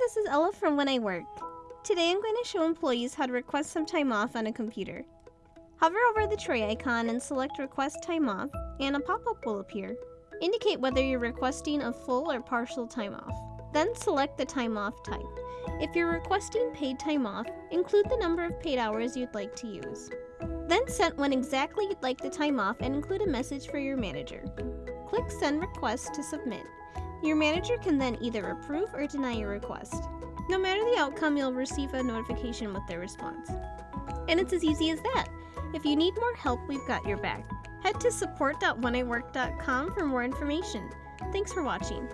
this is Ella from When I Work. Today I'm going to show employees how to request some time off on a computer. Hover over the tray icon and select Request Time Off, and a pop-up will appear. Indicate whether you're requesting a full or partial time off. Then select the time off type. If you're requesting paid time off, include the number of paid hours you'd like to use. Then set when exactly you'd like the time off and include a message for your manager. Click Send Request to submit. Your manager can then either approve or deny your request. No matter the outcome, you'll receive a notification with their response. And it's as easy as that. If you need more help, we've got your back. Head to support.wheniwork.com for more information. Thanks for watching.